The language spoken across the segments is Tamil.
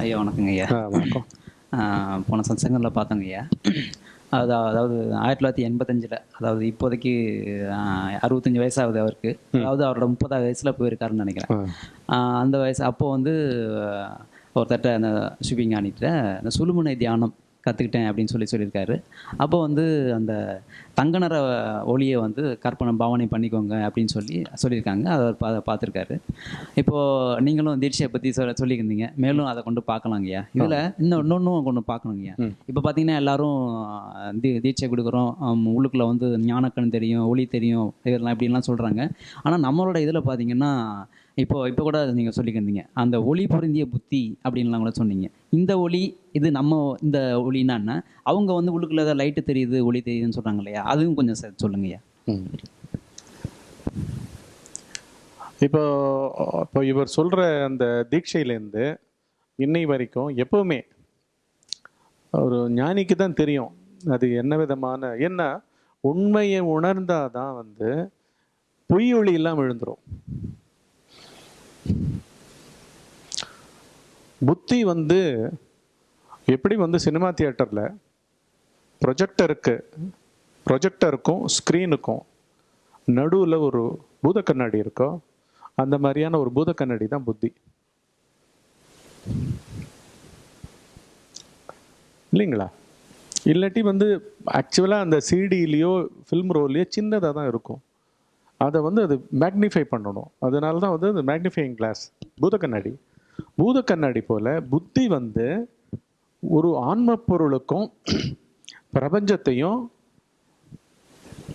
ஐயா வணக்கங்க ஐயா. வணக்கம். போன சத்சங்கத்தில் பார்த்தோங்க ஐயா. அது அதாவது ஆயிரத்தி தொள்ளாயிரத்தி எண்பத்தஞ்சில் அதாவது இப்போதைக்கு அறுபத்தஞ்சு வயசாகுது அவருக்கு. அதாவது அவரோட முப்பதாவது வயசில் போயிருக்காருன்னு நினைக்கிறேன். அந்த வயசு அப்போ வந்து ஆஹ் ஒருத்தர்ட்ட அந்த ஷிப்பிங்கானிட்ட அந்த சுழுமுனை தியானம் கற்றுக்கிட்டேன் அப்படின்னு சொல்லி சொல்லியிருக்காரு. அப்போ வந்து அந்த தங்க நிற ஒளியை வந்து கற்பனை பாவனை பண்ணிக்கோங்க அப்படின்னு சொல்லி சொல்லியிருக்காங்க. அதை பா பார்த்துருக்காரு. இப்போது நீங்களும் தீட்சையை பற்றி சொல்ல சொல்லியிருந்தீங்க. மேலும் அதை கொண்டு பார்க்கலாங்கய்யா இதில் இன்னும் இன்னொன்றும் கொண்டு பார்க்கணுங்கய்யா. இப்போ பார்த்தீங்கன்னா எல்லாரும் தீ தீட்சை கொடுக்குறோம். உள்ளுக்குள்ள வந்து ஞானக்கண் தெரியும் ஒளி தெரியும். இதெல்லாம் இப்படிலாம் சொல்கிறாங்க ஆனால் நம்மளோட இதில் பார்த்தீங்கன்னா இப்போ இப்போ கூட நீங்கள் சொல்லிக்கிருந்தீங்க. அந்த ஒளி பொருந்திய புத்தி அப்படின்லாம் கூட சொன்னீங்க. இந்த ஒளி இது நம்ம இந்த ஒளின்னா என்ன? அவங்க வந்து உள்ளுக்குள்ள ஏதாவது லைட்டு தெரியுது ஒளி தெரியுதுன்னு சொல்கிறாங்க இல்லையா? அதுவும் கொஞ்சம் சார் சொல்லுங்கய்யா. இப்போ இப்போ இவர் சொல்கிற அந்த தீட்சையிலேருந்து இன்னை வரைக்கும் எப்பவுமே ஒரு ஞானிக்கு தான் தெரியும் அது என்ன விதமான என்ன உண்மையை உணர்ந்தாதான் வந்து பொய் ஒளி இல்லாமல் விழுந்துரும் புத்தி வந்து எப்படி வந்து சினிமா தியேட்டரில் ப்ரொஜெக்டருக்கு ப்ரொஜெக்டருக்கும் ஸ்க்ரீனுக்கும் நடுவில் ஒரு பூத கண்ணாடி இருக்கோ அந்த மாதிரியான ஒரு பூத கண்ணாடி தான் புத்தி. இல்லைங்களா? இல்லாட்டி வந்து ஆக்சுவலாக அந்த சிடியிலையோ ஃபில்ம் ரோல்லையோ சின்னதாக தான் இருக்கும். அதை வந்து அது மேக்னிஃபை பண்ணணும். அதனால தான் வந்து அந்த மேக்னிஃபைங் கிளாஸ் பூத கண்ணாடி பூத கண்ணாடி போல் புத்தி வந்து ஒரு ஆன்ம பொருளுக்கும் பிரபஞ்சத்தையும்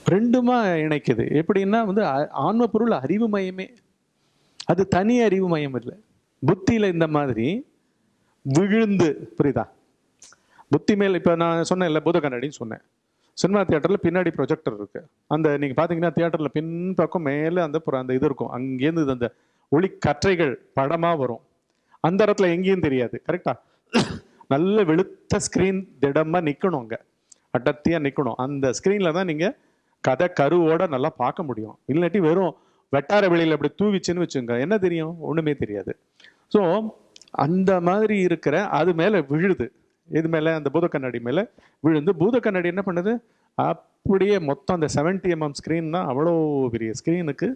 ரெண்டுமா இணைக்குது. எப்படின்னா வந்து அ- ஆன்ம பொருள் அறிவு மயமே. அது தனி அறிவு மயம் இல்லை. புத்தியில் இந்த மாதிரி விழுந்து புரியுதா? புத்தி மேல் இப்போ நான் சொன்னேன்ல பூத கண்ணாடின்னு சொன்னேன். சினிமா தியேட்டரில் பின்னாடி ப்ரொஜெக்டர் இருக்கு. அந்த நீங்கள் பார்த்தீங்கன்னா தியேட்டரில் பின்பக்கம் மேலே அந்த அந்த இது இருக்கும். அங்கேருந்து அந்த ஒளி கற்றைகள் படமாக வரும். அந்த இடத்துல எங்கேயும் தெரியாது. கரெக்டா நல்ல வெளுத்த ஸ்க்ரீன் திடமாக நிற்கணும் அங்கே. அடர்த்தியாக நிற்கணும் அந்த ஸ்க்ரீனில் தான் நீங்கள் கதை கருவோட நல்லா பார்க்க முடியும். இல்லாட்டி வெறும் வெட்டார வெளியில் அப்படி தூவிச்சுன்னு வச்சுங்க. என்ன தெரியும்? ஒன்றுமே தெரியாது. ஸோ அந்த மாதிரி இருக்கிற அது மேலே விழுது. இது மேலே அந்த பூத கண்ணாடி மேலே விழுந்து பூத கண்ணாடி என்ன பண்ணுது? அப்படியே மொத்தம் அந்த 70 எம்எம் ஸ்க்ரீன் தான் அவ்வளோ பெரிய ஸ்க்ரீனுக்கு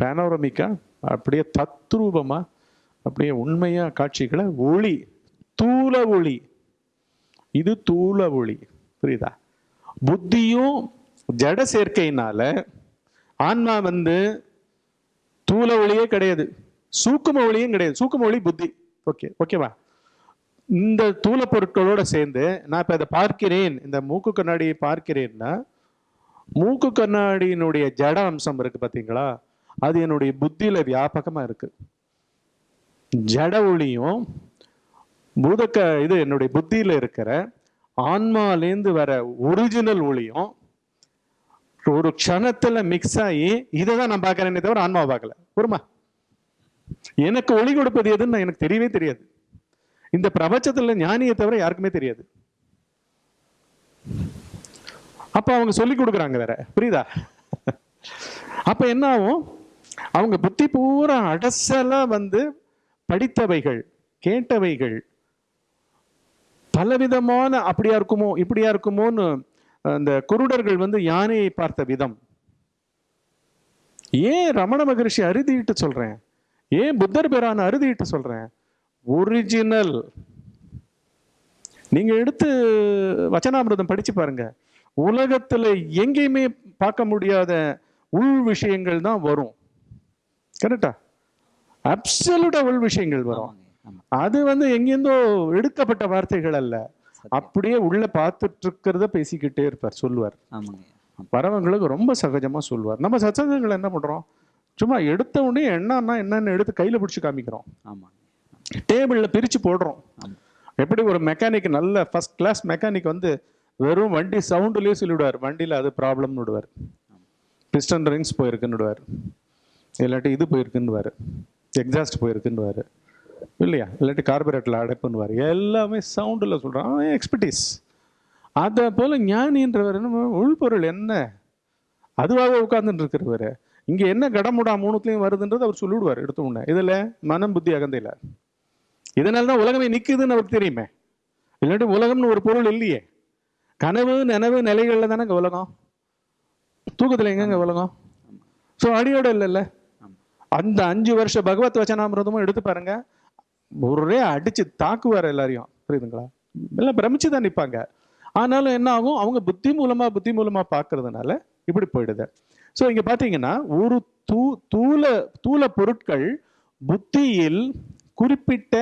பேனோரமிக்கா அப்படியே தத்ரூபமாக அப்படியே உண்மையாக காட்சிகளை ஒளி தூள ஒளி. இது தூள ஒளி. புரியுதா? புத்தியும் ஜட சேர்க்கையினால ஆன்மா வந்து தூள ஒளியே கிடையாது. சூக்கும ஒளியும் கிடையாது. சூக்கும ஒளி புத்தி. ஓகே ஓகேவா? இந்த தூள பொருட்களோடு சேர்ந்து நான் இப்போ அதை பார்க்கிறேன். இந்த மூக்கு கண்ணாடியை பார்க்கிறேன்னா மூக்கு கண்ணாடியினுடைய ஜட அம்சம் இருக்குது பார்த்தீங்களா அது என்னுடைய புத்தியில் வியாபகமாக இருக்குது ஜட ஒளியும் பூதக்க இது என்னுடைய புத்தியில் இருக்கிற ஆன்மாலேந்து வர ஒரிஜினல் ஒளியும் ஒரு க்ஷணத்தில் மிக்ஸ் ஆகி இதை தான் நான் பார்க்குறேனே தவிர ஆன்மாவை பார்க்கல. பொறுமா எனக்கு ஒளி கொடுப்பது எதுன்னு எனக்கு தெரியவே தெரியாது. இந்த பிரபஞ்சத்தில் ஞானியை தவிர யாருக்குமே தெரியாது. அப்ப அவங்க சொல்லி கொடுக்குறாங்க வேற. புரியுதா? அப்ப என்ன ஆகும்? அவங்க புத்தி பூரா அடசலா வந்து படித்தவைகள் கேட்டவைகள் பலவிதமான அப்படியா இருக்குமோ இப்படியா இருக்குமோன்னு அந்த குருடர்கள் வந்து யானையை பார்த்த விதம். ஏன் ரமண மகரிஷி அறுதிட்டு சொல்றேன்? ஏன் புத்தர் பேரான அறுதிட்டு சொல்றேன்? ஒரிஜினல் நீங்க எடுத்து வச்சனாமிரதம் படிச்சு பாருங்க. உலகத்துல எங்கேயுமே பார்க்க முடியாத உள் விஷயங்கள் தான் வரும். கரெக்டா அப்சல்யூட்டா உள் விஷயங்கள் வரும். அது வந்து எங்கேருந்தோ எடுக்கப்பட்ட வார்த்தைகள் அல்ல. அப்படியே உள்ள பார்த்துட்டு இருக்கிறத பேசிக்கிட்டே இருப்பார் சொல்லுவார். வரவங்களுக்கு ரொம்ப சகஜமா சொல்லுவார். நம்ம சத்சங்கங்கள் என்ன பண்றோம்? சும்மா எடுத்த உடனே என்னன்னா என்னன்னு எடுத்து கையில பிடிச்சி காமிக்கிறோம். ஆமாங்க. டேபிளில் பிரித்து போடுறோம். எப்படி ஒரு மெக்கானிக் நல்ல ஃபஸ்ட் கிளாஸ் மெக்கானிக் வந்து வெறும் வண்டி சவுண்டுலேயே சொல்லிவிடுவார். வண்டியில் அது ப்ராப்ளம்னு விடுவார். பிஸ்டன் ரிங்ஸ் போயிருக்குன்னு விடுவார். இல்லாட்டி இது போயிருக்குன்னு எக்ஸாஸ்ட் போயிருக்குன்னு இல்லையா? இல்லாட்டி கார்பரேட்டில் அடைப்புன்னுவார் எல்லாமே சவுண்டில் சொல்கிறான் அவன் எக்ஸ்பர்டீஸ் அதை போல் ஞானின்றவர் என்ன உள்பொருள் என்ன? அதுவாக உட்கார்ந்துட்டு இருக்கிறவர். இங்கே என்ன கடமுடா மூணுத்துலேயும் வருதுன்றது அவர் சொல்லிவிடுவார் எடுத்த உடனே. இதில் மனம் புத்தி அகந்தையில். இதனால தான் உலகமே நிற்குதுன்னு அவருக்கு தெரியுமே. இல்லாட்டி உலகம்னு ஒரு பொருள் இல்லையே. கனவு நனவு நிலைகளில் தானே உலகம். தூக்கத்தில் எங்கங்க உலகம்? ஸோ அடியோட இல்லைல்ல. அந்த அஞ்சு வருஷ பகவத் வச்சனாமிரதமும் எடுத்து பாருங்க. ஒரே அடிச்சு தாக்குவார் எல்லாரையும். புரியுதுங்களா? எல்லாம் பிரமிச்சு தான் நிற்பாங்க ஆனாலும் என்ன ஆகும்? அவங்க புத்தி மூலமா புத்தி மூலமா பார்க்கறதுனால இப்படி போயிடுது. ஸோ இங்க பாத்தீங்கன்னா ஒரு தூ தூல தூல பொருட்கள் புத்தியில் குறிப்பிட்ட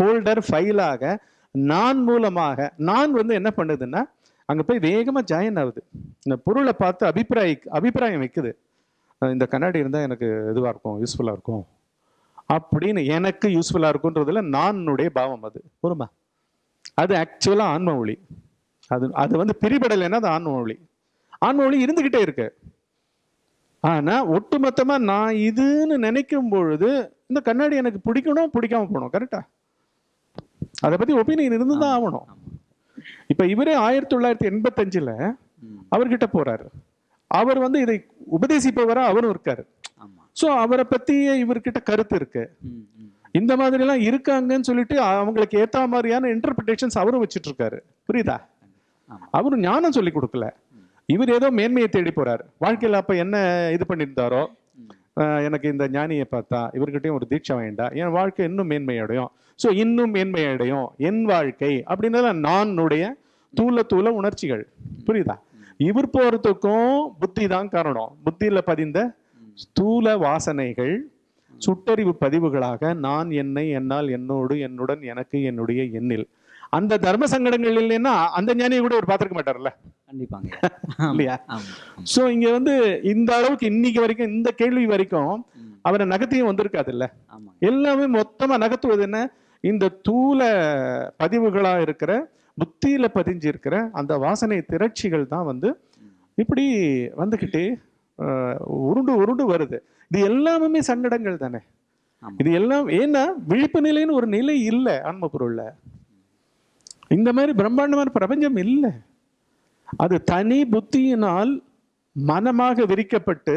ஃபோல்டர் ஃபைலாக நான் மூலமாக நான் வந்து என்ன பண்ணுதுன்னா அங்கே போய் வேகமாக ஜாயின் ஆகுது. இந்த பொருளை பார்த்து அபிப்பிராய அபிப்பிராயம் வைக்குது. இந்த கண்ணாடி இருந்தால் எனக்கு இதுவாக இருக்கும் யூஸ்ஃபுல்லாக இருக்கும். அப்படின்னு எனக்கு யூஸ்ஃபுல்லாக இருக்குன்றதுல நானுடைய பாவம் அது. பொறுமா அது ஆக்சுவலாக ஆன்ம ஒளி. அது அது வந்து பிரிபடலைன்னா அது ஆன்ம ஒளி. ஆன்ம ஒளி இருந்துக்கிட்டே இருக்கு. ஆனால் ஒட்டுமொத்தமாக நான் இதுன்னு நினைக்கும் பொழுது இந்த கண்ணாடி எனக்கு பிடிக்கணும் பிடிக்காம போகணும் கரெக்டாக அதை பத்தி ஒப்பீனியன் இருந்துதான் ஆகணும். இப்ப இவரே ஆயிரத்தி தொள்ளாயிரத்தி எண்பத்தஞ்சுல ம். அவர்கிட்ட போறாரு. அவர் வந்து இதை உபதேசிப்பவரா அவரும் இருக்காரு. சோ அவரை பத்தி இவர்கிட்ட கருத்து இருக்கு. இந்த மாதிரி எல்லாம் இருக்காங்கன்னு சொல்லிட்டு அவங்களுக்கு ஏத்த மாதிரியான இன்டர்பிரிட்டேஷன்ஸ் அவரும் வச்சிட்டு இருக்காரு புரியுதா. அவரும் ஞானம் சொல்லி கொடுக்கல. இவர் ஏதோ மேன்மையை தேடி போறாரு. வாழ்க்கையில அப்ப என்ன இது பண்ணியிருந்தாரோ? எனக்கு இந்த ஞானியை பார்த்தா இவர்கிட்டையும் ஒரு தீட்சை வேண்டாம் என் வாழ்க்கை இன்னும் மேன்மையடையும். ஸோ இன்னும் மேன்மையடையும் என் வாழ்க்கை அப்படின்றத நானுடைய தூல தூல உணர்ச்சிகள். புரியுதா? இவர் போகிறதுக்கும் புத்தி தான் காரணம். புத்தியில் பதிந்த ஸ்தூல வாசனைகள் சுட்டறிவு பதிவுகளாக நான் என்னை என்னால் என்னோடு என்னுடன் எனக்கு என்னுடைய எண்ணில். அந்த தர்ம சங்கடங்கள் இல்லைன்னா அந்த ஞானியை கூட ஒரு பார்த்திருக்க மாட்டார்ல. கண்டிப்பாங்க. இல்லையா? சோ இங்க வந்து இந்த அளவுக்கு இன்னைக்கு வரைக்கும் இந்த கேள்வி வரைக்கும். அவரை நகர்த்தியும் வந்திருக்காது இல்ல எல்லாமே மொத்தமா நகர்த்துவது என்ன? இந்த தூல பதிவுகளா இருக்கிற புத்தியில பதிஞ்சு இருக்கிற அந்த வாசனை திரட்சிகள் தான் வந்து இப்படி வந்துகிட்டே ஆஹ், உருண்டு உருண்டு வருது. இது எல்லாமே சங்கடங்கள் தானே. இது எல்லாம் ஏன்னா விழிப்பு நிலைன்னு ஒரு நிலை இல்லை ஆன்ம பொருள்ல. இந்த மாதிரி பிரம்மாண்டமான பிரபஞ்சம் இல்லை. அது தனி புத்தியினால் மனமாக விரிக்கப்பட்டு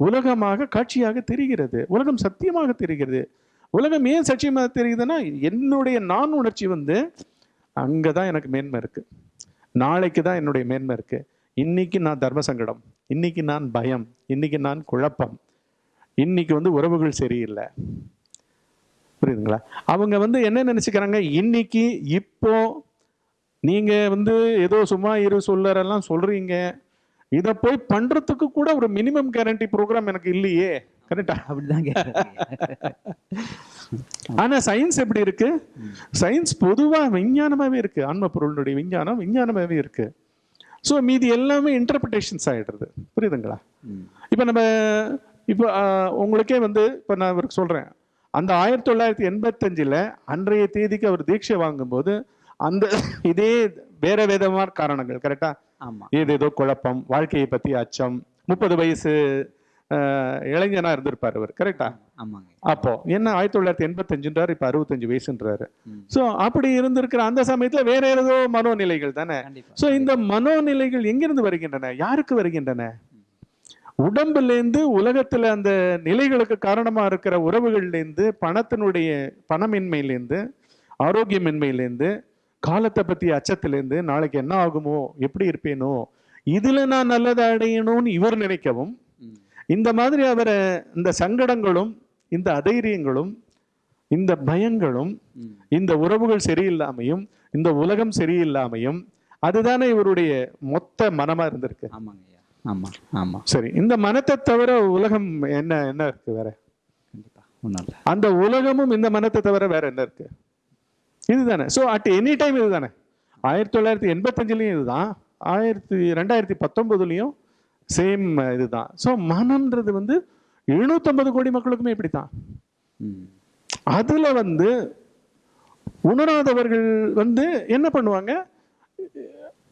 உலகமாக காட்சியாக தெரிகிறது. உலகம் சத்தியமாக தெரிகிறது. உலகம் ஏன் சத்தியமாக தெரியுதுன்னா என்னுடைய நான் உணர்ச்சி வந்து அங்கே தான் எனக்கு மேன்மை இருக்குது நாளைக்கு தான் என்னுடைய மேன்மை இருக்குது இன்னைக்கு நான் தர்ம சங்கடம் இன்னைக்கு நான் பயம் இன்னைக்கு நான் குழப்பம் இன்னைக்கு வந்து உறவுகள் சரியில்லை. புரியுதுங்களா? அவங்க வந்து என்ன நினைச்சுக்கிறாங்க? இன்னைக்கு இப்போ நீங்க வந்து ஏதோ சும்மா இரு சொல்லறெல்லாம் சொல்றீங்க. இதை போய் பண்றதுக்கு கூட ஒரு மினிமம் கேரண்டி ப்ரோக்ராம் எனக்கு இல்லையே. கரெக்டா அப்படிதான் கேட்குறேன் ஆனா சயின்ஸ் எப்படி இருக்கு? சயின்ஸ் பொதுவா விஞ்ஞானமாவே இருக்கு. ஆன்ம பொருளுடைய விஞ்ஞானம் விஞ்ஞானமாவே இருக்கு. ஸோ மீதி எல்லாமே இன்டர்பிரிட்டேஷன்ஸ் ஆயிடுறது புரியுதுங்களா. இப்போ நம்ம இப்போ உங்களுக்கே வந்து இப்போ நான் இவருக்கு சொல்றேன். அந்த ஆயிரத்தி தொள்ளாயிரத்தி எண்பத்தஞ்சில் அன்றைய தேதிக்கு அவர் தீட்சை வாங்கும்போது அந்த இதே வேற விதமான காரணங்கள் கரெக்டா ஆமா. ஏதேதோ குழப்பம் வாழ்க்கையை பத்தி அச்சம். முப்பது வயசு இளைஞனா இருந்திருப்பார் அவர் கரெக்டா அப்போ என்ன ஆயிரத்தி தொள்ளாயிரத்தி எண்பத்தஞ்சுன்றாரு இப்ப அறுபத்தஞ்சு வயசுன்றாரு. சோ அப்படி இருந்திருக்கிற அந்த சமயத்துல வேற ஏதோ மனோநிலைகள் தானே? சோ இந்த மனோநிலைகள் எங்கிருந்து வருகின்றன? யாருக்கு வருகின்றன? உடம்புல இருந்து உலகத்துல அந்த நிலைகளுக்கு காரணமா இருக்கிற உறவுகள்ல இருந்து பணத்தினுடைய பணமின்மையிலேருந்து ஆரோக்கியமின்மையிலேருந்து காலத்தை பத்தி அச்சத்திலேருந்து நாளைக்கு என்ன ஆகுமோ எப்படி இருப்பேனோ இதுல நான் நல்லதை அடையணும்னு இவர் நினைக்கவும். இந்த மாதிரி அவரை இந்த சங்கடங்களும் இந்த அதைரியங்களும் இந்த பயங்களும். இந்த உறவுகள் சரியில்லாமையும் இந்த உலகம் சரியில்லாமையும் அதுதானே இவருடைய மொத்த மனமா இருந்திருக்கு ஆமாங்க ஆமா ஆமா. சரி இந்த மனத்தை தவிர உலகம் என்ன என்ன இருக்கு வேற? அந்த உலகமும் இந்த மனத்தை தவிர வேற என்ன இருக்கு? இதுதானே. ஸோ அட் எனி டைம் இதுதானே. ஆயிரத்தி தொள்ளாயிரத்தி எண்பத்தஞ்சுலயும் இதுதான். ஆயிரத்தி ரெண்டாயிரத்தி பத்தொன்பதுலயும் சேம் இதுதான். ஸோ மனம்ன்றது வந்து எழுநூத்தம்பது கோடி மக்களுக்குமே இப்படித்தான். ம். அதுல வந்து உணராதவர்கள் வந்து என்ன பண்ணுவாங்க?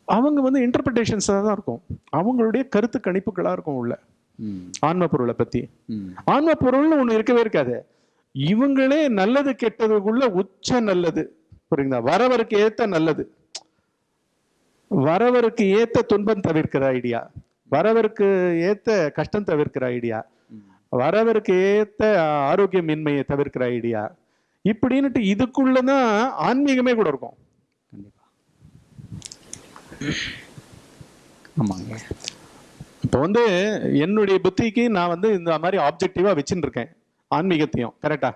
அவங்க வந்து இன்டர்பிரிட்டேஷன்ஸாக தான் இருக்கும். அவங்களுடைய கருத்து கணிப்புகளா இருக்கும் உள்ள. ஆன்ம பொருளை பத்தி. ஆன்ம பொருள்னு ஒண்ணு இருக்கவே இருக்காது. இவங்களே நல்லது கெட்டதுக்குள்ள உச்ச நல்லது. புரியுங்களா வரவருக்கு ஏத்த நல்லது. வரவருக்கு ஏத்த துன்பம் தவிர்க்கிற ஐடியா வரவருக்கு ஏத்த கஷ்டம் தவிர்க்கிற ஐடியா. வரவருக்கு ஏத்த ஆரோக்கியமின்மையை தவிர்க்கிற ஐடியா இப்படின்னுட்டு இதுக்குள்ளதான் ஆன்மீகமே கூட இருக்கும். ஆமாங்க. இப்போ வந்து என்னுடைய புத்திக்கு நான் வந்து இந்த மாதிரி ஆப்ஜெக்டிவா வச்சுட்டு இருக்கேன் ஆன்மீகத்தையும் கரெக்டா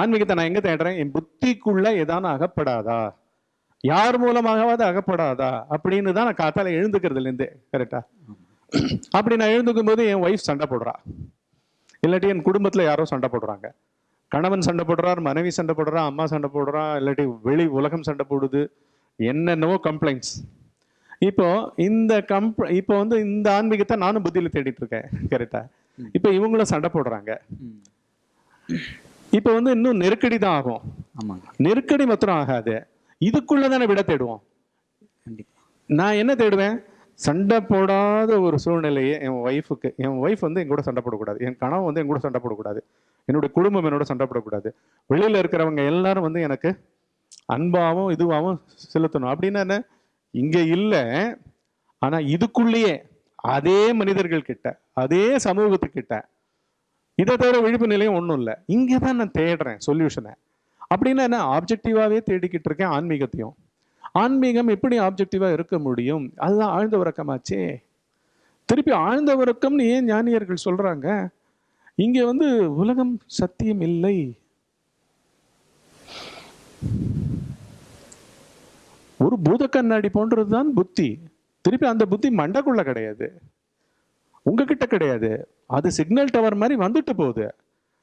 ஆன்மீகத்தை நான் எங்க தேடுறேன்? என் புத்திக்குள்ள ஏதான அகப்படாதா? யார் மூலமாகவாது அகப்படாதா? அப்படின்னு தான் நான் காத்தால எழுந்துக்கிறதுல இருந்தே கரெக்டா அப்படி நான் எழுந்துக்கும் போது என் ஒய்ஃப் சண்டை போடுறா. இல்லாட்டி என் குடும்பத்துல யாரோ சண்டை போடுறாங்க. கணவன் சண்டை போடுறார் மனைவி சண்டை போடுறா அம்மா சண்டை போடுறா இல்லாட்டி வெளி உலகம் சண்டை போடுது என்னென்னவோ கம்ப்ளைண்ட்ஸ் இப்போ இந்த கம்ப் இப்போ வந்து இந்த ஆன்மீகத்தை நானும் புத்தியில தேடிட்டு இருக்கேன் கரெக்டா இப்போ இவங்களும் சண்டை போடுறாங்க. இப்போ வந்து இன்னும் நெருக்கடி தான் ஆகும். ஆமாங்க. நெருக்கடி மாத்திரம் ஆகாது. இதுக்குள்ள தானே விட தேடுவோம். நான் என்ன தேடுவேன்? சண்டை போடாத ஒரு சூழ்நிலையை என் ஒய்ஃபுக்கு என் ஒய்ஃப் வந்து என் கூட சண்டை போடக்கூடாது. என் கணவன் வந்து என் கூட சண்டை போடக்கூடாது. என்னுடைய குடும்பம் என்னோட சண்டை போடக்கூடாது. வெளியில இருக்கிறவங்க எல்லாரும் வந்து எனக்கு அன்பாவும் இதுவாகவும் செலுத்தணும். அப்படின்னா என்ன? இங்கே இல்லை. ஆனால் இதுக்குள்ளேயே அதே மனிதர்கள் கிட்ட அதே சமூகத்துக்கிட்ட இதை தவிர விழிப்பு நிலையம் ஒன்றும் இல்லை. இங்கே தான் நான் தேடுறேன் சொல்யூஷனை அப்படின்னா என்ன? ஆப்ஜெக்டிவாகவே தேடிக்கிட்டு இருக்கேன் ஆன்மீகத்தையும். ஆன்மீகம் எப்படி ஆப்ஜெக்டிவாக இருக்க முடியும்? அதுதான் ஆழ்ந்த உறக்கமாச்சே. திருப்பி ஆழ்ந்த உறக்கம்னு ஏன் ஞானியர்கள் சொல்கிறாங்க இங்கே வந்து உலகம் சத்தியம் இல்லை. ஒரு பூத கண்ணாடி போன்றதுதான் புத்தி. திருப்பி அந்த புத்தி மண்டக்குள்ள கிடையாது. உங்ககிட்ட கிடையாது. அது சிக்னல் டவர் மாதிரி வந்துட்டு போகுது.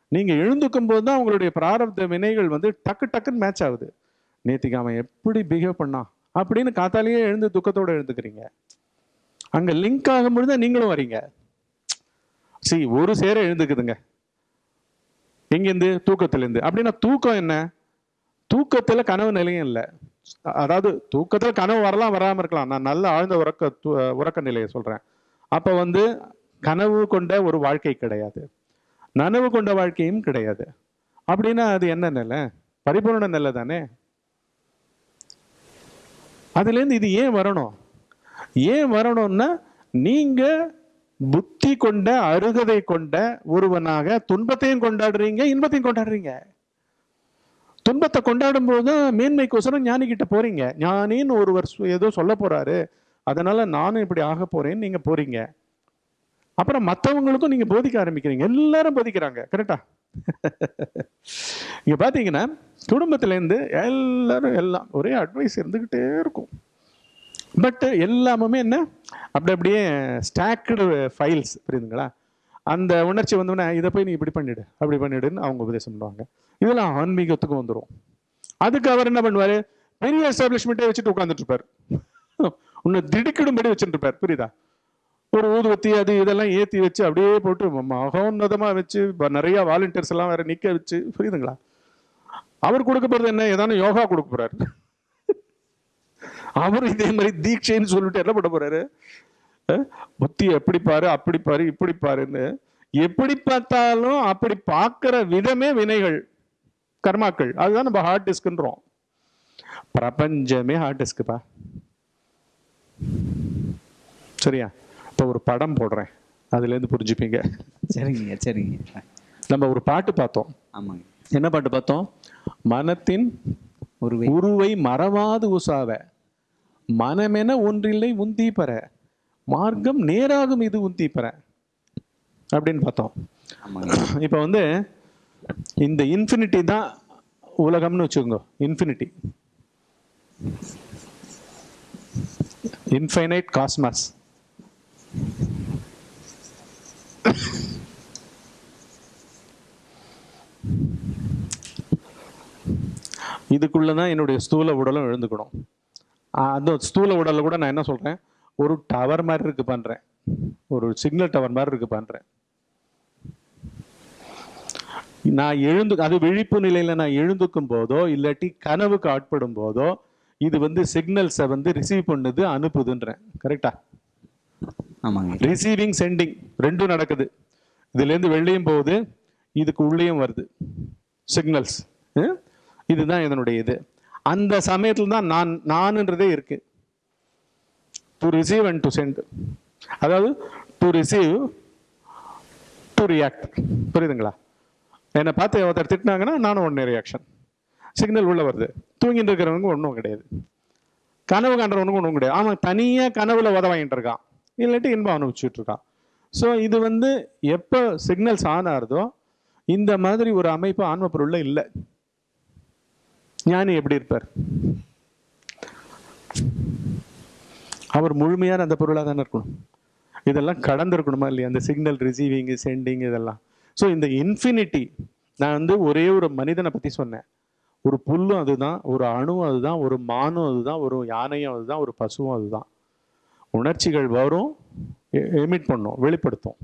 நீங்க எழுந்துக்கும் போது தான் உங்களுடைய பிராரப்த வினைகள் வந்து டக்கு டக்குன்னு மேட்ச் ஆகுது. நேத்திக்கு அவன் எப்படி பிஹேவ் பண்ணான் அப்படின்னு காத்தாலேயே எழுந்து துக்கத்தோட எழுந்துக்கிறீங்க. அங்க லிங்க் ஆகும் பொழுது நீங்களும் வரீங்க. சி ஒரு சேர எழுந்துக்குதுங்க. எங்கேருந்து? தூக்கத்திலேருந்து. அப்படின்னா தூக்கம் என்ன? தூக்கத்துல கனவு நிலையும் இல்லை. அதாவது தூக்கத்தில் கனவு வரலாம் வராமல் இருக்கலாம். நான் நல்ல ஆழ்ந்த உறக்க து- உறக்க நிலையை சொல்கிறேன் அப்போ வந்து கனவு கொண்ட ஒரு வாழ்க்கை கிடையாது. நனவு கொண்ட வாழ்க்கையும் கிடையாது. அப்படின்னா அது என்ன நிலை? பரிபூர்ண நிலை தானே? அதுலேருந்து இது ஏன் வரணும்? ஏன் வரணும்னா நீங்கள் புத்தி கொண்ட அருகதை கொண்ட ஒருவனாக துன்பத்தையும் கொண்டாடுறீங்க இன்பத்தையும் கொண்டாடுறீங்க. துன்பத்தை கொண்டாடும் போது மேன்மைக்கோசரம் ஞானி கிட்ட போறீங்க. ஞானின்னு ஒருவர் ஏதோ சொல்ல போறாரு. அதனால நானும் இப்படி ஆக போறேன்னு நீங்க போறீங்க. அப்புறம் மற்றவங்களுக்கும் நீங்க போதிக்க ஆரம்பிக்கிறீங்க. எல்லாரும் போதிக்கிறாங்க. கரெக்டா? இங்க பாத்தீங்கன்னா குடும்பத்திலேருந்து எல்லாரும் எல்லாம் ஒரே அட்வைஸ் இருந்துகிட்டே இருக்கும். பட் எல்லாமே என்ன? அப்படி அப்படியே ஸ்டாக்டு ஃபைல்ஸ் புரியுதுங்களா? அந்த உணர்ச்சி வந்தோடனே இதை போய் நீ இப்படி பண்ணிடு அப்படி பண்ணிடுன்னு அவங்க உபதேசம் பண்ணுவாங்க. இதெல்லாம் ஆன்மீகத்துக்கும் வந்துடும் அதுக்கு அவர் என்ன பண்ணுவாரு? பெரிய எஸ்டாப்ளிஷ்மெண்ட்டே வச்சுட்டு உட்காந்துட்டு இருப்பார் உன்னை திடுக்கிடும்படி வச்சுட்டு இருப்பார் புரியுதா? ஒரு ஊதுவத்தி அது இதெல்லாம் ஏத்தி வச்சு அப்படியே போட்டு மகோன்னதமா வச்சு நிறைய வாலண்டியர்ஸ் எல்லாம் வேற நிக்க வச்சு புரியுதுங்களா? அவர் கொடுக்க போறது என்ன? ஏதானும் யோகா கொடுக்க போறாரு. அவர் இதே மாதிரி தீட்சைன்னு சொல்லிட்டு என்ன பண்ண போறாரு? புத்தி எப்படி பாரு அப்படி பாரு இப்படி பாருன்னு எப்படி பார்த்தாலும் அப்படி பார்க்கிற விதமே வினைகள் கர்மாக்கள். அதுதான் நம்ம ஹார்ட் டிஸ்க்ன்றோம் பிரபஞ்சமே ஹார்ட் டிஸ்க்குப்பா சரியா? இப்போ ஒரு படம் போடுறேன். அதுலேருந்து புரிஞ்சுப்பீங்க. சரிங்க சரிங்க. நம்ம ஒரு பாட்டு பார்த்தோம். ஆமாங்க. என்ன பாட்டு பார்த்தோம்? மனத்தின் ஒரு உருவை மறவாது உசாவ. மனமென ஒன்றில்லை உந்தி பெற மார்க்கம் நேராகும் இது உந்தி பெற அப்படின்னு பார்த்தோம். இப்போ வந்து இந்த இன்ஃபினிட்டி தான் உலகம்னு வச்சுக்கோங்க. இன்ஃபினிட்டி இன்ஃபைனைட் காஸ்மாஸ் இதுக்குள்ள தான் என்னுடைய ஸ்தூல உடலும் எழுந்துக்கணும். அந்த ஸ்தூல உடல்ல கூட நான் என்ன சொல்றேன்? ஒரு டவர் மாதிரி இருக்கு பண்றேன். ஒரு சிக்னல் டவர் மாதிரி இருக்கு பண்றேன். நான் எழுந்து அது விழிப்பு நிலையில நான் எழுந்துக்கும் போதோ இல்லாட்டி கனவுக்கு ஆட்படும் போதோ இது வந்து சிக்னல்ஸை வந்து ரிசீவ் பண்ணுது அனுப்புதுன்றேன். கரெக்டா ஆமாங்க. ரிசீவிங் சென்டிங் ரெண்டும் நடக்குது. இதுல இருந்து வெளியும் போகுது இதுக்கு உள்ளேயும் வருது. சிக்னல்ஸ் இதுதான் இதனுடைய இது. அந்த சமயத்துல தான் நான் நான்ன்றதே இருக்கு. To receive and to send அதாவது டு ரிசீவ் டு ரியாக்ட் புரியுதுங்களா? என்னை பார்த்து ஒருத்தர் திட்டினாங்கன்னா நானும் ஒன்று ரியாக்ஷன் சிக்னல் உள்ளே வருது. தூங்கிட்டு இருக்கிறவனுக்கு ஒன்றும் கிடையாது. கனவு காண்றவனுக்கு ஒன்றும் கிடையாது. அவன் தனியாக கனவுல உத வாங்கிட்டு இருக்கான். இல்லாட்டி இன்பம் அனுபவிச்சுட்டு இருக்கான். ஸோ இது வந்து எப்போ சிக்னல்ஸ் ஆன் ஆகுதோ இந்த மாதிரி ஒரு அமைப்பு ஆன்ம பொருள்ல இல்லை. ஞானி எப்படி இருப்பார்? அவர் முழுமையான அந்த பொருளாக தானே இருக்கணும். இதெல்லாம் கடந்திருக்கணுமா இல்லையா? அந்த சிக்னல் ரிசீவிங்கு சென்டிங் இதெல்லாம். ஸோ இந்த இன்ஃபினிட்டி நான் வந்து ஒரே ஒரு மனிதனை பற்றி சொன்னேன். ஒரு புல்லும் அதுதான் ஒரு அணுவும் அதுதான் ஒரு மானும் அதுதான் ஒரு யானையும் அதுதான் ஒரு பசுவும் அதுதான். உணர்ச்சிகள் வரும் எமிட் பண்ணும் வெளிப்படுத்தும்.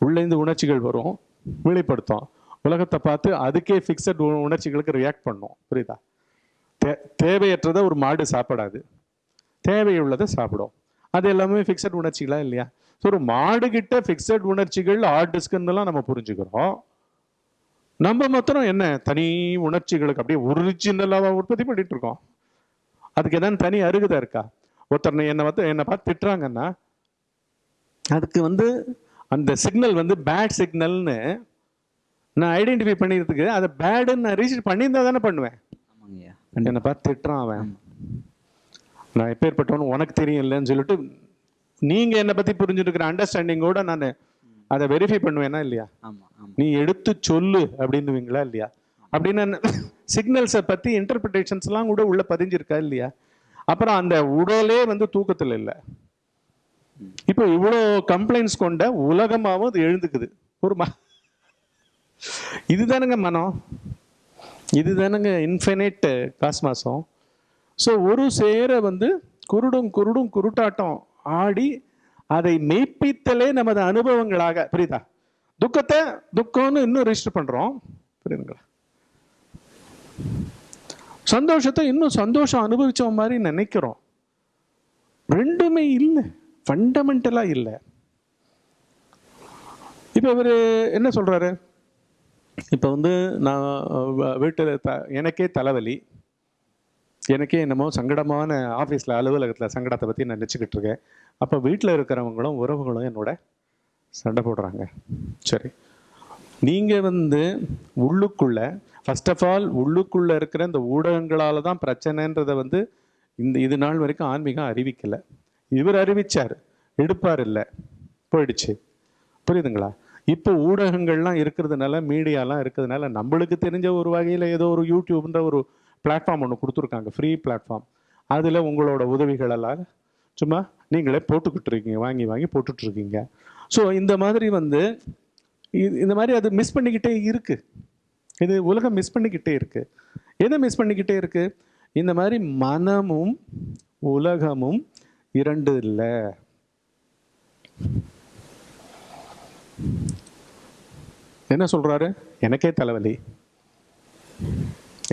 உள்ளேந்து உணர்ச்சிகள் வரும் வெளிப்படுத்தும். உலகத்தை பார்த்து அதுக்கே ஃபிக்ஸட் உணர்ச்சிகளுக்கு ரியாக்ட் பண்ணும். புரியுதா? தே தேவையற்றதை ஒரு மாடு சாப்பிடாது. தேவையுள்ளதை சாப்பிடும். அது எல்லாமே ஃபிக்ஸட் உணர்ச்சிகளா இல்லையா? ஸோ ஒரு மாடு கிட்ட ஃபிக்ஸட் உணர்ச்சிகள் ஹார்ட் டிஸ்க்லாம் நம்ம புரிஞ்சுக்கிறோம். நம்ம மாத்திரம் என்ன? தனி உணர்ச்சிகளுக்கு அப்படியே ஒரிஜினலாக உற்பத்தி பண்ணிட்டு இருக்கோம். அதுக்கு ஏதாவது தனி அருகதை இருக்கா? ஒருத்தர் என்னை பார்த்து என்னை பார்த்து திட்டுறாங்கன்னா அதுக்கு வந்து அந்த சிக்னல் வந்து பேட் சிக்னல்னு நான் ஐடென்டிஃபை பண்ணிக்கிறதுக்கு அதை பேடுன்னு நான் ரீச் பண்ணியிருந்தா தானே பண்ணுவேன். என்னை பார்த்து திட்டுறான் அவன். நான் எப்பேற்பட்டவனு உனக்கு தெரியும் இல்லைன்னு சொல்லிட்டு நீங்க என்னை பத்தி புரிஞ்சுருக்கிற அண்டர்ஸ்டாண்டிங்கோட நான் அதை வெரிஃபை பண்ணுவேனா இல்லையா? நீ எடுத்து சொல்லு அப்படின்னுவீங்களா இல்லையா? அப்படின்னு சிக்னல்ஸை பத்தி இன்டர்பிரிட்டேஷன்ஸ்லாம் கூட உள்ள பதிஞ்சிருக்கா இல்லையா? அப்புறம் அந்த உடலே வந்து தூக்கத்துல இல்லை. இப்போ இவ்வளோ கம்ப்ளைண்ட்ஸ் கொண்ட உலகமாவும் அது எழுந்துக்குது. ஒரு ம இதுதானுங்க மனம். இதுதானுங்க இன்ஃபினைட் காஸ்மாசம் ஸோ ஒரு சேர வந்து குருடும் குருடும் குருட்டாட்டம் ஆடி அதை மெய்ப்பித்தலே நமது அனுபவங்களாக. புரியுதா? துக்கத்தை துக்கம்னு இன்னும் ரெஜிஸ்டர் பண்ணுறோம் புரியுதுங்களா? சந்தோஷத்தை இன்னும் சந்தோஷம் அனுபவிச்ச மாதிரி நினைக்கிறோம். ரெண்டுமே இல்லை. ஃபண்டமெண்டலாக இல்லை. இப்போ இவர் என்ன சொல்கிறாரு இப்போ வந்து நான் வீட்டில் த எனக்கே தலைவலி. எனக்கே என்னமோ சங்கடமான ஆஃபீஸில் அலுவலகத்தில் சங்கடத்தை பற்றி நான் நினச்சிக்கிட்டு இருக்கேன். அப்போ வீட்டில் இருக்கிறவங்களும் உறவுகளும் என்னோட சண்டை போடுறாங்க. சரி. நீங்கள் வந்து உள்ளுக்குள்ள ஃபர்ஸ்ட் ஆஃப் ஆல் உள்ளுக்குள்ளே இருக்கிற இந்த ஊடகங்களால் தான் பிரச்சனைன்றதை வந்து இந்த இது நாள் வரைக்கும் ஆன்மீகம் அறிவிக்கலை. இவர் அறிவிச்சார். எடுப்பார் இல்லை. போயிடுச்சு. புரியுதுங்களா? இப்போ ஊடகங்கள்லாம் இருக்கிறதுனால மீடியாலாம் இருக்கிறதுனால நம்மளுக்கு தெரிஞ்ச ஒரு வகையில் ஏதோ ஒரு யூடியூப்ன்ற ஒரு பிளாட்ஃபார்ம் ஒன்று கொடுத்துருக்காங்க. ஃப்ரீ பிளாட்ஃபார்ம் அதில் உங்களோட உதவிகளெல்லாம் சும்மா நீங்களே போட்டுக்கிட்டு இருக்கீங்க வாங்கி வாங்கி போட்டுட்ருக்கீங்க ஸோ இந்த மாதிரி வந்து இது- இந்த மாதிரி அது மிஸ் பண்ணிக்கிட்டே இருக்கு. இது உலகம் மிஸ் பண்ணிக்கிட்டே இருக்குது எதை மிஸ் பண்ணிக்கிட்டே இருக்குது இந்த மாதிரி மனமும் உலகமும் இரண்டு இல்லை. என்ன சொல்கிறாரு எனக்கே தலைவலி.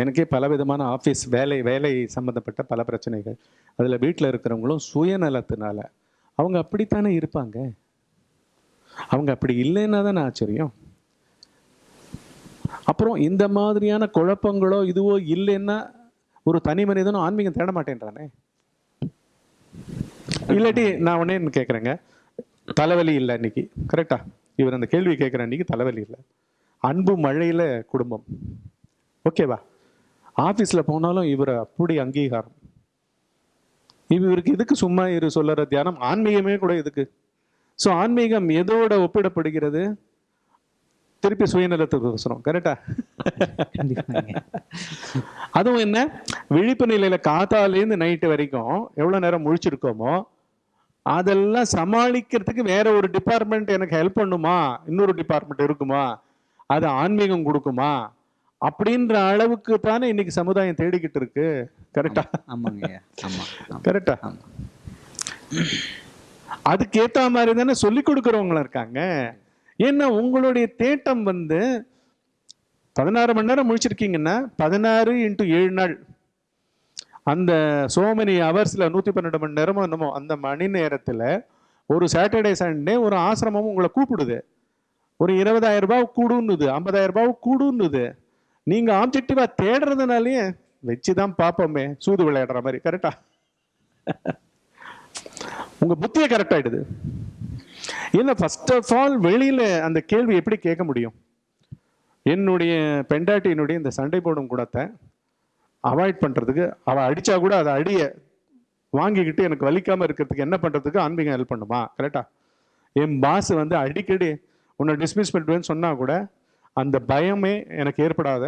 எனக்கே பல விதமான ஆஃபீஸ் வேலை வேலை சம்மந்தப்பட்ட பல பிரச்சனைகள். அதில் வீட்டில் இருக்கிறவங்களும் சுயநலத்தினால அவங்க அப்படித்தானே இருப்பாங்க? அவங்க அப்படி இல்லைன்னா தானே ஆச்சரியம்? அப்புறம் இந்த மாதிரியான குழப்பங்களோ இதுவோ இல்லைன்னா ஒரு தனி மனிதனும் ஆன்மீகம் தேட மாட்டேன்றானே? இல்லாட்டி நான் உடனே கேட்குறேங்க தலைவலி இல்லை இன்னைக்கு கரெக்டா இவர் அந்த கேள்வி கேட்குற அன்னைக்கு தலைவலி இல்லை. அன்பு மழையில் குடும்பம். ஓகேவா ஆஃபீஸில் போனாலும் இவர் அப்படி அங்கீகாரம். இவருக்கு எதுக்கு சும்மா இரு சொல்லற தியானம்? ஆன்மீகமே கூட எதுக்கு? ஸோ ஆன்மீகம் எதோட ஒப்பிடப்படுகிறது? திருப்பி சுயநலத்துக்கு அவசரம் கரெக்டா அதுவும் என்ன? விழிப்பு நிலையில காத்தாலேருந்து நைட்டு வரைக்கும் எவ்வளவு நேரம் முழிச்சிருக்கோமோ அதெல்லாம் சமாளிக்கிறதுக்கு வேற ஒரு டிபார்ட்மெண்ட் எனக்கு ஹெல்ப் பண்ணுமா? இன்னொரு டிபார்ட்மெண்ட் இருக்குமா? அது ஆன்மீகம் கொடுக்குமா? அப்படின்ற அளவுக்கு தானே இன்னைக்கு சமுதாயம் தேடிக்கிட்டு இருக்கு. கரெக்டா ஆமாங்க. கரெக்டா ஆமாம் அதுக்கு ஏத்த மாதிரி தானே சொல்லி கொடுக்குறவங்களும் இருக்காங்க. ஏன்னா உங்களுடைய தேட்டம் வந்து பதினாறு மணி நேரம் முடிச்சிருக்கீங்கன்னா பதினாறு இன்ட்டு ஏழு நாள். அந்த சோமனி ஹவர்ஸ்ல நூத்தி பன்னெண்டு மணி நேரமோ என்னமோ அந்த மணி நேரத்துல ஒரு சாட்டர்டே சண்டே ஒரு ஆசிரமம் உங்களை கூப்பிடுது. ஒரு இருபதாயிரம் ரூபாய் கூடுன்னுது ஐம்பதாயிரம் ரூபாய் கூடுன்னுது. நீங்க ஆப்ஜெக்டிவா தேடுறதுனாலயே வச்சுதான் பார்ப்போமே சூது விளையாடுற மாதிரி கரெக்டா உங்கள் புத்தியை கரெக்ட் இல்லை இல்ல ஃபர்ஸ்ட் ஆஃப் ஆல் வெளியில் அந்த கேள்வி எப்படி கேட்க முடியும்? என்னுடைய பெண்டாட்டியினுடைய இந்த சண்டை போடும் கூடத்தை அவாய்ட் பண்ணுறதுக்கு அவள் அடித்தா கூட அதை அடியை வாங்கிக்கிட்டு எனக்கு வலிக்காமல் இருக்கிறதுக்கு என்ன பண்ணுறதுக்கு ஆன்மீகம் ஹெல்ப் பண்ணுமா கரெக்டா என் பாஸ் வந்து அடிக்கடி உன்னை டிஸ்மிஸ் பண்ணுவேன்னு சொன்னால் கூட அந்த பயமே எனக்கு ஏற்படாத.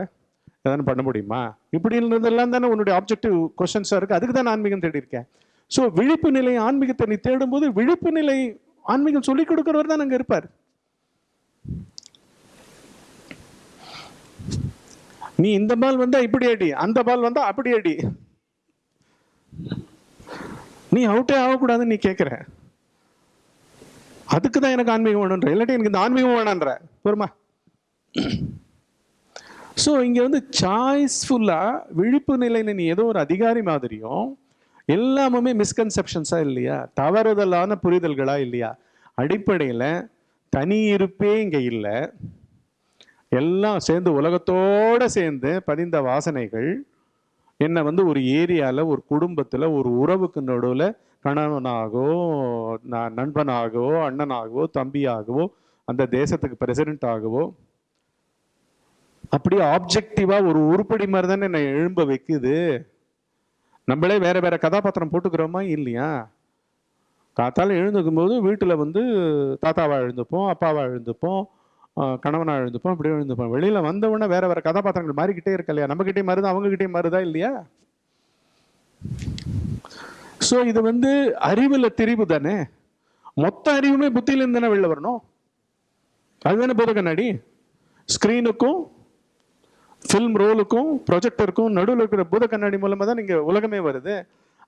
எதாவது பண்ண முடியுமா? இப்படி இருந்ததெல்லாம் தானே உன்னுடைய ஆப்ஜெக்டிவ் கொஸ்டின்ஸாக இருக்குது அதுக்கு தான் ஆன்மீகம் தேடி இருக்கேன் ஸோ விழிப்பு நிலை ஆன்மீகத்தை நீ தேடும்போது விழிப்பு நிலை ஆன்மீகம் சொல்லிக் கொடுக்குறவர் தான் அங்கே இருப்பார். நீ இந்த பால் வந்தா இப்படி அடி அந்த பால் வந்தா அப்படி அடி. நீ அவுட்டே ஆகக்கூடாதுன்னு நீ கேட்குற அதுக்கு தான் எனக்கு ஆன்மீகம் வேணுன்ற இல்லாட்டி எனக்கு இந்த ஆன்மீகம் வேணான்ற பொறுமா? ஸோ இங்கே வந்து சாய்ஸ்ஃபுல்லாக விழிப்பு நிலையில் நீ ஏதோ ஒரு அதிகாரி மாதிரியும் எல்லாமுமே மிஸ்கன்செப்ஷன்ஸாக இல்லையா? தவறுதலான புரிதல்களாக இல்லையா? அடிப்படையில் தனி இருப்பே இங்கே இல்லை. எல்லாம் சேர்ந்து உலகத்தோட சேர்ந்து பதிந்த வாசனைகள் என்னை வந்து ஒரு ஏரியாவில் ஒரு குடும்பத்தில் ஒரு உறவுக்கு நடுவில் கணவனாகவோ ந- நண்பனாகவோ அண்ணனாகவோ தம்பியாகவோ அந்த தேசத்துக்கு பிரசிடென்ட் ஆகவோ அப்படியே ஆப்ஜெக்டிவா ஒரு உருப்படி மாதிரி தானே என்னை எழும்ப வைக்குது. நம்மளே வேற வேற கதாபாத்திரம் போட்டுக்கிறோமா இல்லையா? காத்தால எழுந்துக்கும் போது வீட்டில் வந்து தாத்தாவா எழுந்துப்போம் அப்பாவா எழுந்துப்போம் ஆஹ் கணவனா எழுந்துப்போம் அப்படியே எழுந்துப்போம். வெளியில வந்தவுடனே வேற வேற கதாபாத்திரங்கள் மாறிக்கிட்டே இருக்க இல்லையா? நம்மகிட்டே மாறுதா? அவங்க மாறுதா இல்லையா? ஸோ இது வந்து அறிவுல திரிவு தானே? மொத்த அறிவுமே புத்தியிலிருந்து தானே வெளில வரணும்? அதுதானே போத கண்ணாடி? ஸ்க்ரீனுக்கும் ஃபில்ம் ரோலுக்கும் ப்ரொஜெக்டருக்கும் நடுவில் இருக்கிற பூத கண்ணாடி மூலமாக தான் நீங்கள் உலகமே வருது.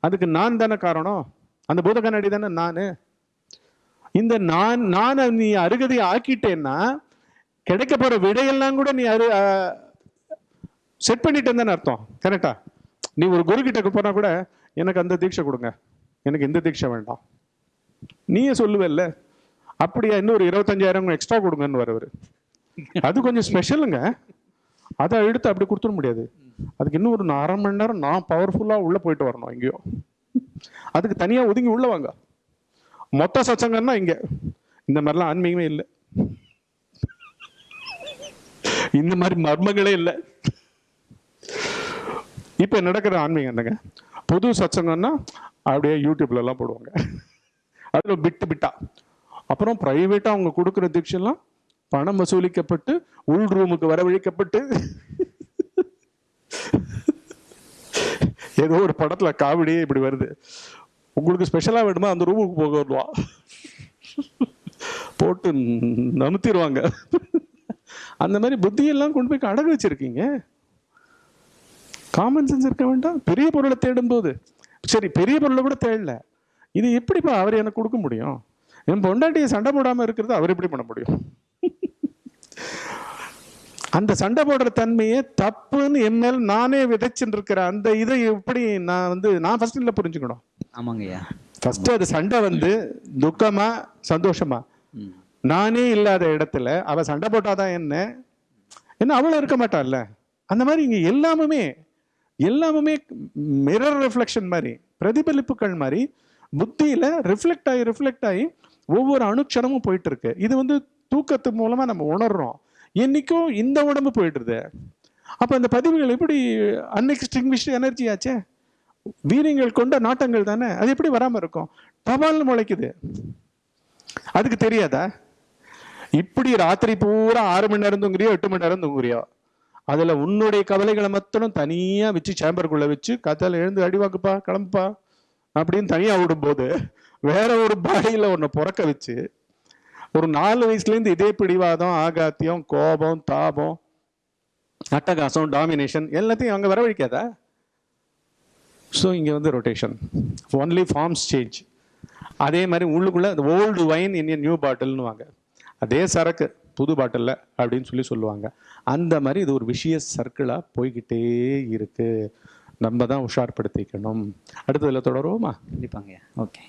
அதுக்கு நான் தானே காரணம்? அந்த பூத கண்ணாடி தானே நான்? இந்த நான் நான் நீ அருகதை ஆக்கிட்டேன்னா கிடைக்க போகிற விடையெல்லாம் கூட நீ அரு செட் பண்ணிட்டேன்னு தானே அர்த்தம். கரெக்டா நீ ஒரு குரு கிட்ட கூட எனக்கு அந்த தீட்சை கொடுங்க. எனக்கு இந்த தீட்சை வேண்டாம். நீயே சொல்லுவல்ல. அப்படியா இன்னும் ஒரு இருபத்தஞ்சாயிரம் எக்ஸ்ட்ரா கொடுங்கன்னு வரவர் அது கொஞ்சம் ஸ்பெஷலுங்க அதை எடுத்து அப்படி கொடுத்துட முடியாது. அதுக்கு இன்னும் ஒரு அரை மணி நேரம் நான் பவர்ஃபுல்லாக உள்ளே போயிட்டு வரணும் எங்கேயோ. அதுக்கு தனியாக ஒதுங்கி உள்ள வாங்க. மொத்த சச்சங்கன்னா இங்கே. இந்த மாதிரிலாம் ஆன்மீகமே இல்லை. இந்த மாதிரி மர்மங்களே இல்லை. இப்போ நடக்கிற ஆன்மீகம் என்னங்க? புது சச்சங்கம்னா அப்படியே யூடியூப்ல எல்லாம் போடுவாங்க. அதில் பிட்டு பிட்டா அப்புறம் ப்ரைவேட்டாக அவங்க கொடுக்குற தீட்சைலாம் பணம் வசூலிக்கப்பட்டு உள் ரூமுக்கு வரவழைக்கப்பட்டு. ஏதோ ஒரு படத்துல காவடியே இப்படி வருது. உங்களுக்கு ஸ்பெஷலா வேணுமா? அந்த ரூமுக்கு போக வருவா. போட்டு நமுத்திடுவாங்க. அந்த மாதிரி புத்தியெல்லாம் கொண்டு போய் அடகு வச்சிருக்கீங்க. காமன் சென்ஸ் இருக்க வேண்டாம். பெரிய பொருளை தேடும் போது சரி பெரிய பொருளை கூட தேடல. இது எப்படிப்பா அவர் எனக்கு கொடுக்க முடியும்? என் பொண்டாட்டியை சண்டை போடாமல் இருக்கிறது அவர் எப்படி பண்ண முடியும்? அந்த சண்டை போடுற தன்மையை தப்புன்னு என் மேல் நானே விதைச்சுட்டு இருக்கிற அந்த இதை எப்படி நான் வந்து நான் ஃபர்ஸ்ட் இல்லை புரிஞ்சுக்கணும். ஆமாங்கய்யா ஃபர்ஸ்ட் அது சண்டை வந்து துக்கமா சந்தோஷமா? நானே இல்லாத இடத்துல அவ சண்டை போட்டாதான் என்ன? என்ன அவளும் இருக்க மாட்டாள்ல? அந்த மாதிரி இங்க எல்லாமுமே எல்லாமுமே மிரர் ரிஃப்ளெக்ஷன் மாதிரி பிரதிபலிப்புகள் மாதிரி புத்தியில ரிஃப்ளெக்ட் ஆகி ரிஃப்ளெக்ட் ஆகி ஒவ்வொரு அணுக்ஷணமும் போயிட்டு இருக்கு இது வந்து தூக்கத்து மூலமா நம்ம உணர்றோம். என்னைக்கும் இந்த உடம்பு போயிடுது. அப்ப அந்த பதிவுகள் எப்படி அன்எக்ஸ்டிங்விஷ்டு எனர்ஜி ஆச்சே? வீரியங்கள் கொண்ட நாட்டங்கள் தானே? அது எப்படி வராம இருக்கும்? டபால்னு முளைக்குது. அதுக்கு தெரியாதா? இப்படி ராத்திரி பூரா ஆறு மணி நேரம் தூங்குறியோ எட்டு மணி நேரம் தூங்குறியோ? அதுல உன்னுடைய கவலைகளை மட்டும் தனியா வச்சு சேம்பருக்குள்ள வச்சு கத்தால எழுந்து அடிவாக்குப்பா கிளம்புப்பா அப்படின்னு தனியா விடும்போது வேற ஒரு பாடியில உன்னை பிறக்க வச்சு ஒரு நாலு வயசுலேருந்து இதே பிடிவாதம் ஆகாத்தியம் கோபம் தாபம் அட்டகாசம் டாமினேஷன் எல்லாத்தையும் அங்கே வரவழிக்காதா? ஸோ இங்கே வந்து ரொட்டேஷன் ஒன்லி ஃபார்ம்ஸ் சேஞ்ச் அதே மாதிரி உள்ளுக்குள்ள ஓல்டு வைன் இன் நியூ பாட்டில்னு வாங்க அதே சரக்கு புது பாட்டிலில் அப்படின்னு சொல்லி சொல்லுவாங்க. அந்த மாதிரி இது ஒரு விஷய சர்க்கிளாக போய்கிட்டே இருக்குது நம்ம தான் உஷார்படுத்திக்கணும். அடுத்ததில் தொடருவோமா? கண்டிப்பாங்க. ஓகே